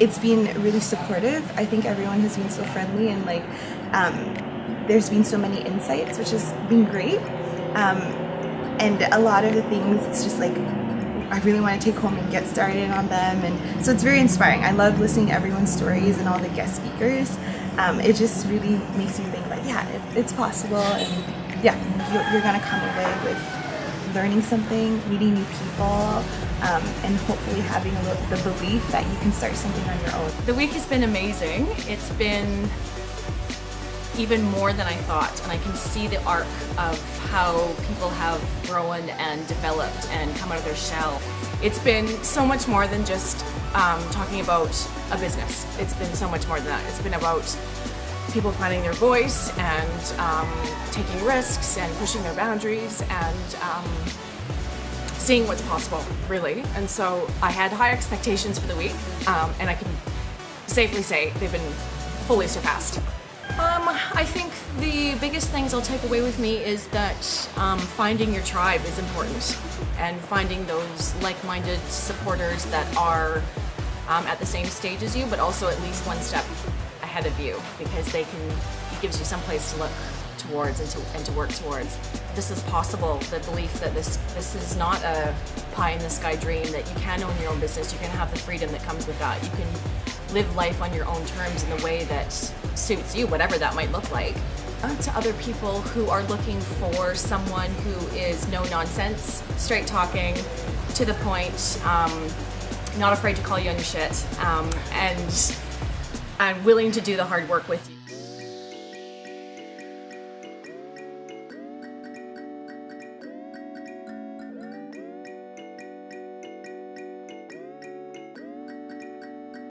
it's been really supportive. I think everyone has been so friendly and like um, there's been so many insights, which has been great. Um, and a lot of the things, it's just like I really want to take home and get started on them. And so it's very inspiring. I love listening to everyone's stories and all the guest speakers. Um, it just really makes me think like, yeah, it, it's possible. And yeah, you're, you're going to come away with learning something, meeting new people, um, and hopefully having little, the belief that you can start something on your own. The week has been amazing. It's been even more than I thought and I can see the arc of how people have grown and developed and come out of their shell. It's been so much more than just um, talking about a business. It's been so much more than that. It's been about people finding their voice and um, taking risks and pushing their boundaries and um, seeing what's possible, really. And so I had high expectations for the week um, and I can safely say they've been fully surpassed. Um, I think the biggest things I'll take away with me is that um, finding your tribe is important and finding those like-minded supporters that are um, at the same stage as you but also at least one step ahead of you because they can, it gives you some place to look towards and to, and to work towards. This is possible, the belief that this, this is not a pie in the sky dream, that you can own your own business, you can have the freedom that comes with that, you can live life on your own terms in the way that suits you, whatever that might look like. Uh, to other people who are looking for someone who is no nonsense, straight talking, to the point, um, not afraid to call you on your shit, um, and, and willing to do the hard work with you.